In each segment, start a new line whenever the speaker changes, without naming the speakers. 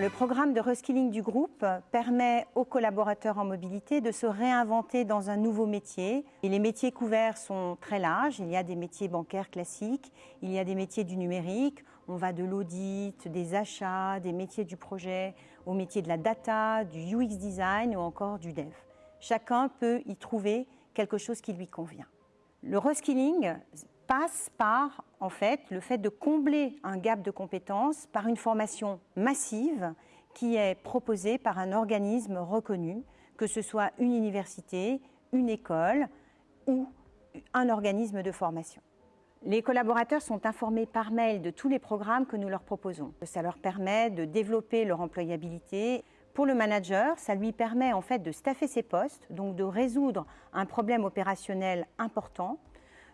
le programme de reskilling du groupe permet aux collaborateurs en mobilité de se réinventer dans un nouveau métier. Et les métiers couverts sont très larges. Il y a des métiers bancaires classiques, il y a des métiers du numérique. On va de l'audit, des achats, des métiers du projet, au métier de la data, du UX design ou encore du dev. Chacun peut y trouver quelque chose qui lui convient. Le reskilling passe par en fait le fait de combler un gap de compétences par une formation massive qui est proposée par un organisme reconnu, que ce soit une université, une école ou un organisme de formation. Les collaborateurs sont informés par mail de tous les programmes que nous leur proposons. Ça leur permet de développer leur employabilité. Pour le manager, ça lui permet en fait de staffer ses postes, donc de résoudre un problème opérationnel important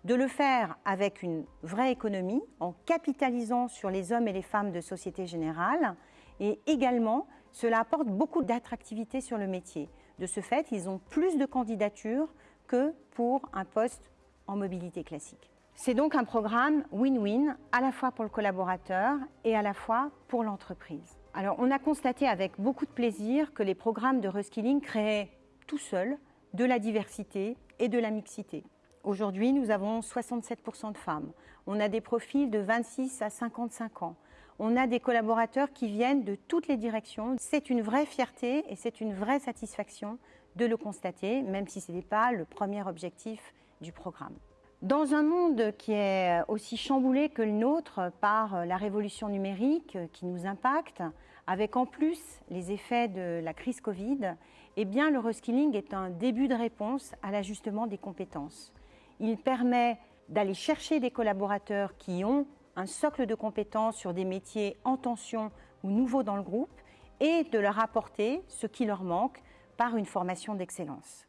de le faire avec une vraie économie, en capitalisant sur les hommes et les femmes de Société Générale. Et également, cela apporte beaucoup d'attractivité sur le métier. De ce fait, ils ont plus de candidatures que pour un poste en mobilité classique. C'est donc un programme win-win, à la fois pour le collaborateur et à la fois pour l'entreprise. Alors, on a constaté avec beaucoup de plaisir que les programmes de reskilling créaient tout seuls de la diversité et de la mixité. Aujourd'hui, nous avons 67% de femmes. On a des profils de 26 à 55 ans. On a des collaborateurs qui viennent de toutes les directions. C'est une vraie fierté et c'est une vraie satisfaction de le constater, même si ce n'est pas le premier objectif du programme. Dans un monde qui est aussi chamboulé que le nôtre par la révolution numérique qui nous impacte, avec en plus les effets de la crise Covid, eh bien le reskilling est un début de réponse à l'ajustement des compétences. Il permet d'aller chercher des collaborateurs qui ont un socle de compétences sur des métiers en tension ou nouveaux dans le groupe et de leur apporter ce qui leur manque par une formation d'excellence.